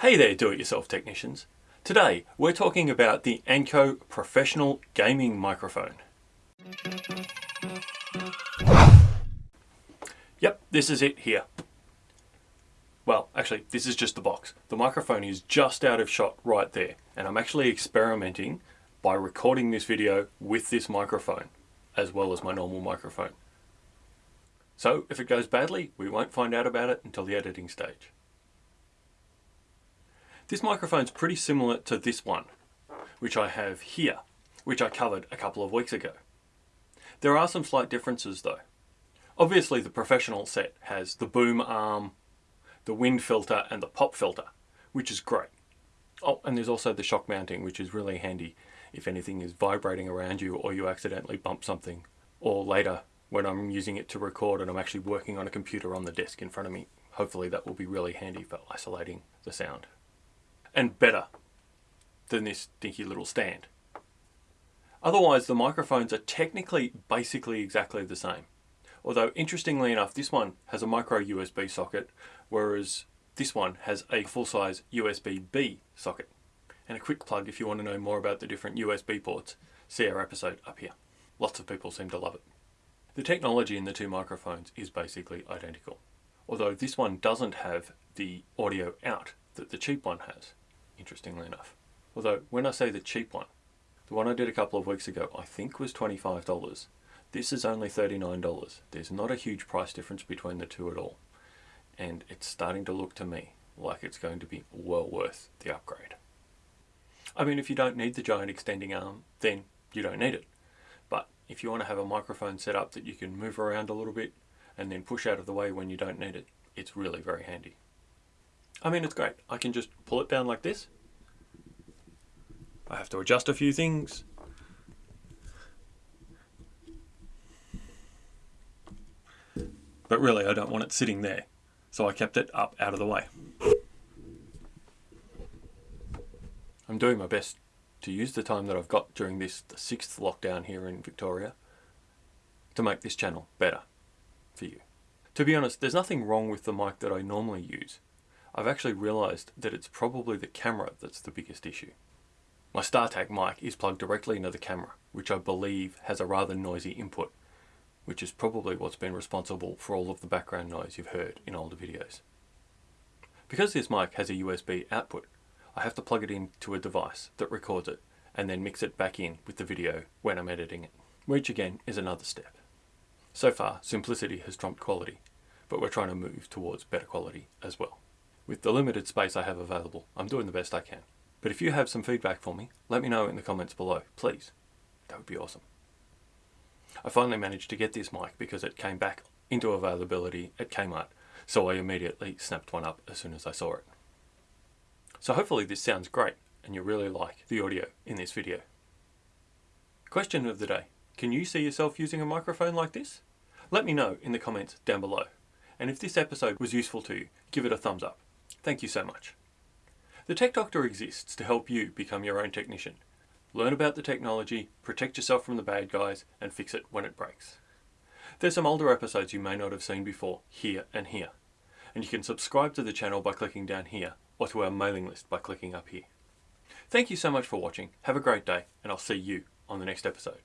Hey there do-it-yourself technicians. Today we're talking about the Anko Professional Gaming Microphone. Yep, this is it here. Well, actually, this is just the box. The microphone is just out of shot right there, and I'm actually experimenting by recording this video with this microphone, as well as my normal microphone. So, if it goes badly, we won't find out about it until the editing stage. This microphone's pretty similar to this one, which I have here, which I covered a couple of weeks ago. There are some slight differences though. Obviously the professional set has the boom arm, the wind filter and the pop filter, which is great. Oh, and there's also the shock mounting, which is really handy if anything is vibrating around you or you accidentally bump something. Or later, when I'm using it to record and I'm actually working on a computer on the desk in front of me, hopefully that will be really handy for isolating the sound and better than this dinky little stand. Otherwise, the microphones are technically basically exactly the same. Although, interestingly enough, this one has a micro USB socket, whereas this one has a full-size USB-B socket. And a quick plug if you want to know more about the different USB ports, see our episode up here. Lots of people seem to love it. The technology in the two microphones is basically identical, although this one doesn't have the audio out that the cheap one has interestingly enough. Although, when I say the cheap one, the one I did a couple of weeks ago, I think was $25. This is only $39. There's not a huge price difference between the two at all. And it's starting to look to me like it's going to be well worth the upgrade. I mean, if you don't need the giant extending arm, then you don't need it. But if you want to have a microphone set up that you can move around a little bit and then push out of the way when you don't need it, it's really very handy. I mean, it's great. I can just pull it down like this. I have to adjust a few things. But really, I don't want it sitting there. So I kept it up out of the way. I'm doing my best to use the time that I've got during this, the sixth lockdown here in Victoria, to make this channel better for you. To be honest, there's nothing wrong with the mic that I normally use. I've actually realised that it's probably the camera that's the biggest issue. My StarTAC mic is plugged directly into the camera, which I believe has a rather noisy input, which is probably what's been responsible for all of the background noise you've heard in older videos. Because this mic has a USB output, I have to plug it into a device that records it and then mix it back in with the video when I'm editing it, which again is another step. So far, simplicity has trumped quality, but we're trying to move towards better quality as well. With the limited space I have available, I'm doing the best I can. But if you have some feedback for me, let me know in the comments below, please. That would be awesome. I finally managed to get this mic because it came back into availability at Kmart, so I immediately snapped one up as soon as I saw it. So hopefully this sounds great and you really like the audio in this video. Question of the day. Can you see yourself using a microphone like this? Let me know in the comments down below. And if this episode was useful to you, give it a thumbs up. Thank you so much. The Tech Doctor exists to help you become your own technician. Learn about the technology, protect yourself from the bad guys, and fix it when it breaks. There's some older episodes you may not have seen before, here and here. And you can subscribe to the channel by clicking down here, or to our mailing list by clicking up here. Thank you so much for watching, have a great day, and I'll see you on the next episode.